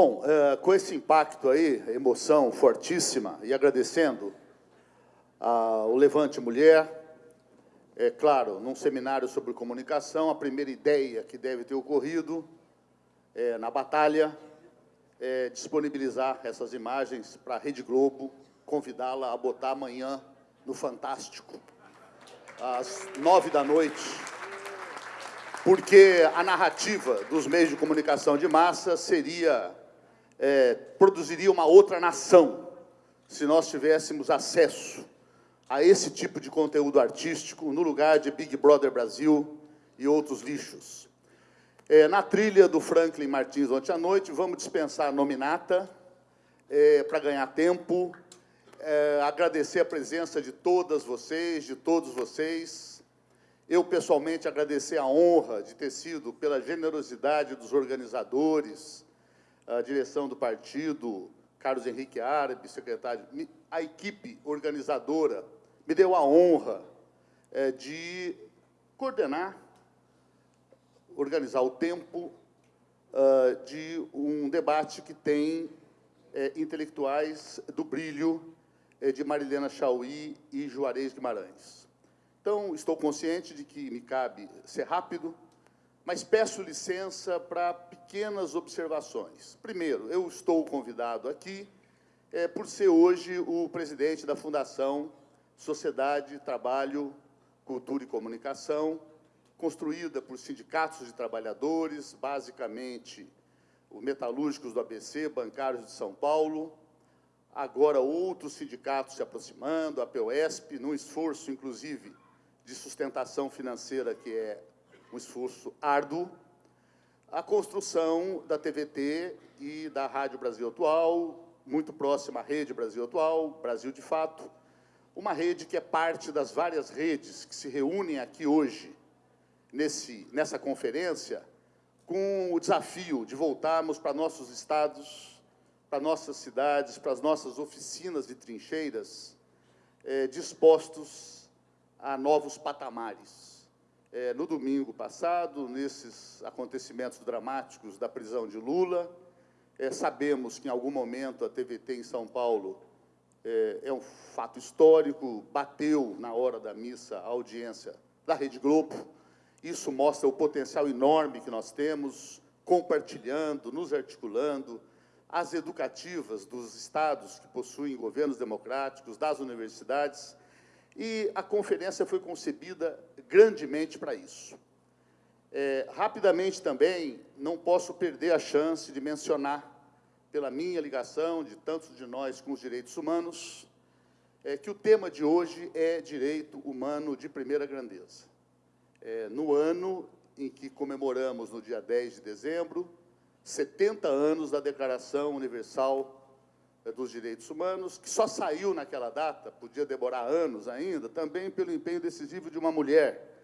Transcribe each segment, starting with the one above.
Bom, é, com esse impacto aí, emoção fortíssima, e agradecendo ao Levante Mulher, é claro, num seminário sobre comunicação, a primeira ideia que deve ter ocorrido é, na batalha é disponibilizar essas imagens para a Rede Globo, convidá-la a botar amanhã no Fantástico, às nove da noite, porque a narrativa dos meios de comunicação de massa seria, é, produziria uma outra nação, se nós tivéssemos acesso a esse tipo de conteúdo artístico no lugar de Big Brother Brasil e outros lixos. É, na trilha do Franklin Martins ontem à noite, vamos dispensar a nominata é, para ganhar tempo, é, agradecer a presença de todas vocês, de todos vocês. Eu, pessoalmente, agradecer a honra de ter sido, pela generosidade dos organizadores, a direção do partido, Carlos Henrique Árabe, secretário, a equipe organizadora, me deu a honra é, de coordenar, organizar o tempo uh, de um debate que tem é, intelectuais do brilho de Marilena Chauí e Juarez Guimarães. Então, estou consciente de que me cabe ser rápido, mas peço licença para pequenas observações. Primeiro, eu estou convidado aqui é, por ser hoje o presidente da Fundação Sociedade, Trabalho, Cultura e Comunicação, construída por sindicatos de trabalhadores, basicamente os metalúrgicos do ABC, bancários de São Paulo, agora outros sindicatos se aproximando, a POSP, num esforço, inclusive, de sustentação financeira, que é um esforço árduo, a construção da TVT e da Rádio Brasil Atual, muito próxima à Rede Brasil Atual, Brasil de Fato, uma rede que é parte das várias redes que se reúnem aqui hoje, nesse, nessa conferência, com o desafio de voltarmos para nossos estados, para nossas cidades, para as nossas oficinas de trincheiras, é, dispostos a novos patamares. É, no domingo passado, nesses acontecimentos dramáticos da prisão de Lula, é, sabemos que, em algum momento, a TVT em São Paulo é, é um fato histórico, bateu na hora da missa a audiência da Rede Globo. Isso mostra o potencial enorme que nós temos, compartilhando, nos articulando, as educativas dos estados que possuem governos democráticos, das universidades, e a conferência foi concebida grandemente para isso. É, rapidamente também, não posso perder a chance de mencionar pela minha ligação, de tantos de nós com os direitos humanos, é que o tema de hoje é direito humano de primeira grandeza. É, no ano em que comemoramos, no dia 10 de dezembro, 70 anos da Declaração Universal é, dos Direitos Humanos, que só saiu naquela data, podia demorar anos ainda, também pelo empenho decisivo de uma mulher,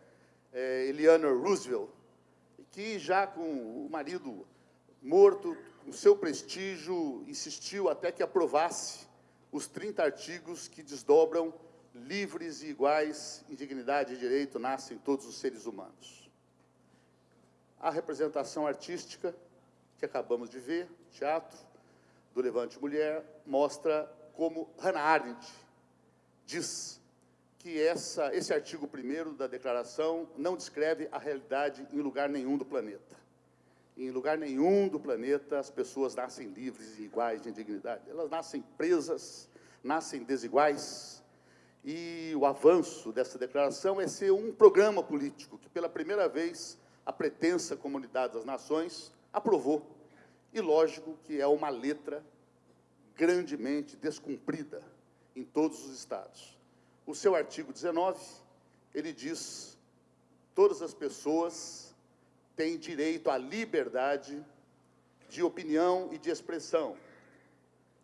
é, Eleanor Roosevelt, que já com o marido morto, com seu prestígio, insistiu até que aprovasse os 30 artigos que desdobram livres e iguais em dignidade e direito nascem todos os seres humanos. A representação artística que acabamos de ver, teatro, do Levante Mulher, mostra como Hannah Arendt diz que essa, esse artigo primeiro da declaração não descreve a realidade em lugar nenhum do planeta. Em lugar nenhum do planeta as pessoas nascem livres e iguais em dignidade. Elas nascem presas, nascem desiguais. E o avanço dessa declaração é ser um programa político que, pela primeira vez, a pretensa Comunidade das Nações aprovou. E lógico que é uma letra grandemente descumprida em todos os estados. O seu artigo 19, ele diz todas as pessoas tem direito à liberdade de opinião e de expressão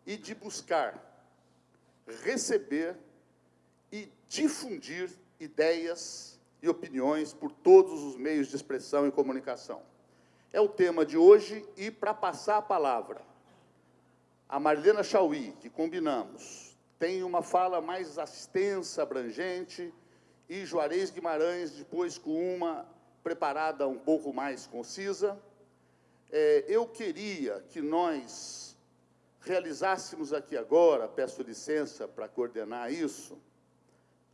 e de buscar, receber e difundir ideias e opiniões por todos os meios de expressão e comunicação. É o tema de hoje e, para passar a palavra, a Marlena Chauí, que combinamos, tem uma fala mais extensa, abrangente, e Juarez Guimarães, depois com uma preparada um pouco mais concisa. É, eu queria que nós realizássemos aqui agora, peço licença para coordenar isso,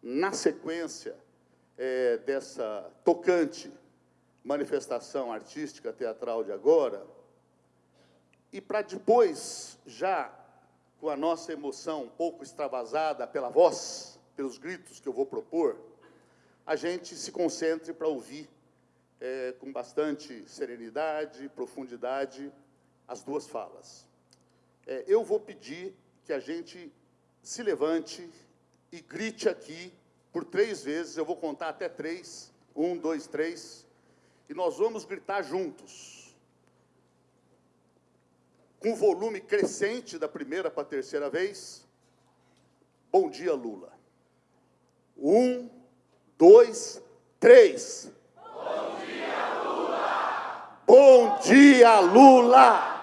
na sequência é, dessa tocante manifestação artística teatral de agora, e para depois, já com a nossa emoção um pouco extravasada pela voz, pelos gritos que eu vou propor, a gente se concentre para ouvir é, com bastante serenidade, profundidade, as duas falas. É, eu vou pedir que a gente se levante e grite aqui por três vezes, eu vou contar até três, um, dois, três, e nós vamos gritar juntos, com volume crescente da primeira para a terceira vez, Bom dia, Lula. Um, dois, três. Bom dia, Lula! Bom dia, Lula!